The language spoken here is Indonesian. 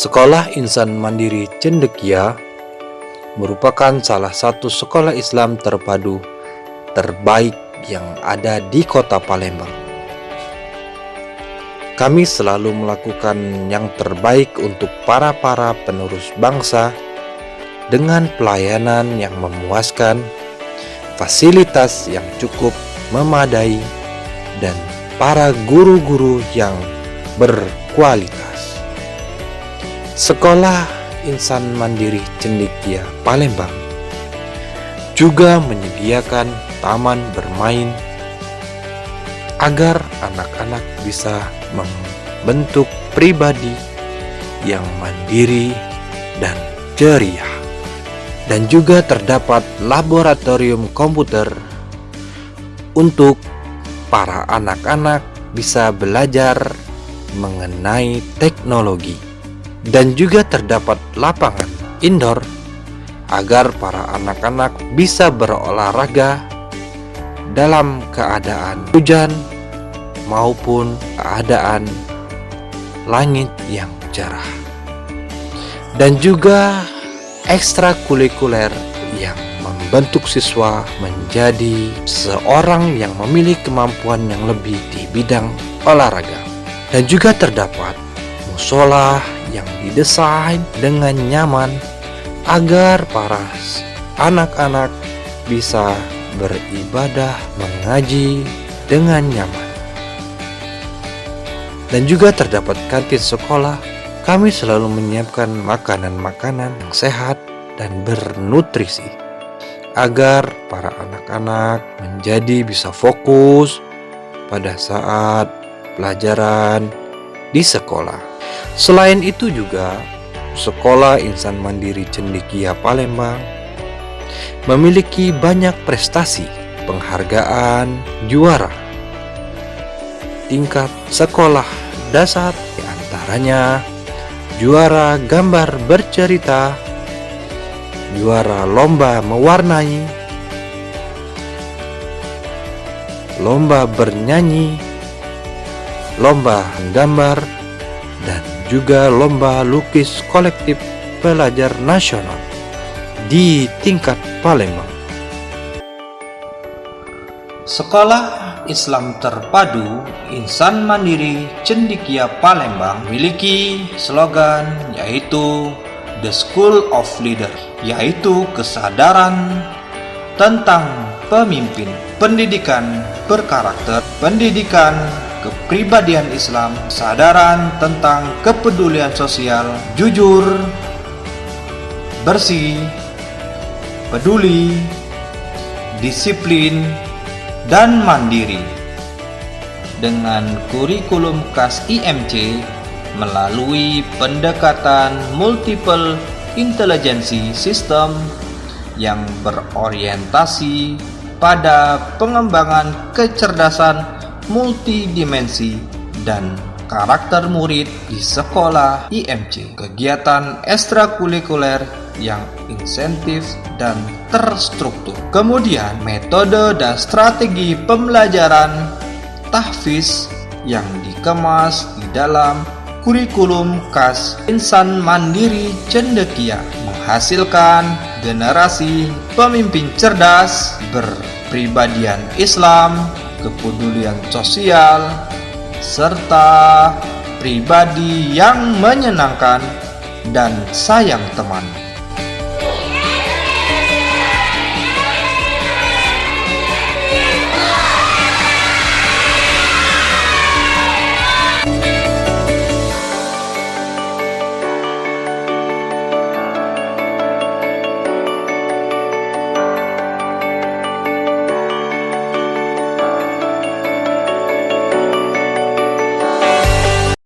Sekolah Insan Mandiri Cendekia merupakan salah satu sekolah Islam terpadu terbaik yang ada di kota Palembang. Kami selalu melakukan yang terbaik untuk para-para penerus bangsa dengan pelayanan yang memuaskan, fasilitas yang cukup memadai, dan para guru-guru yang berkualitas. Sekolah Insan Mandiri Cendikia Palembang juga menyediakan taman bermain agar anak-anak bisa membentuk pribadi yang mandiri dan ceria. Dan juga terdapat laboratorium komputer untuk para anak-anak bisa belajar mengenai teknologi dan juga terdapat lapangan indoor agar para anak-anak bisa berolahraga dalam keadaan hujan maupun keadaan langit yang cerah. Dan juga ekstrakurikuler yang membentuk siswa menjadi seorang yang memiliki kemampuan yang lebih di bidang olahraga. Dan juga terdapat musola yang didesain dengan nyaman agar para anak-anak bisa beribadah mengaji dengan nyaman. Dan juga terdapat kantin sekolah, kami selalu menyiapkan makanan-makanan yang sehat dan bernutrisi agar para anak-anak menjadi bisa fokus pada saat pelajaran di sekolah. Selain itu juga, Sekolah Insan Mandiri Cendikia Palembang memiliki banyak prestasi penghargaan juara. Tingkat sekolah dasar di antaranya juara gambar bercerita juara lomba mewarnai lomba bernyanyi lomba gambar dan juga lomba lukis kolektif pelajar nasional di tingkat Palembang. Sekolah Islam Terpadu Insan Mandiri Cendikia Palembang memiliki slogan yaitu The School of Leader, yaitu kesadaran tentang pemimpin, pendidikan berkarakter, pendidikan kepribadian Islam, sadaran tentang kepedulian sosial, jujur, bersih, peduli, disiplin, dan mandiri. Dengan kurikulum KAS IMC melalui pendekatan multiple intelligency system yang berorientasi pada pengembangan kecerdasan multidimensi, dan karakter murid di sekolah IMC. Kegiatan ekstrakurikuler yang insentif dan terstruktur. Kemudian metode dan strategi pembelajaran tahfiz yang dikemas di dalam kurikulum khas insan mandiri cendekia menghasilkan generasi pemimpin cerdas berpribadian Islam kepedulian sosial, serta pribadi yang menyenangkan dan sayang teman.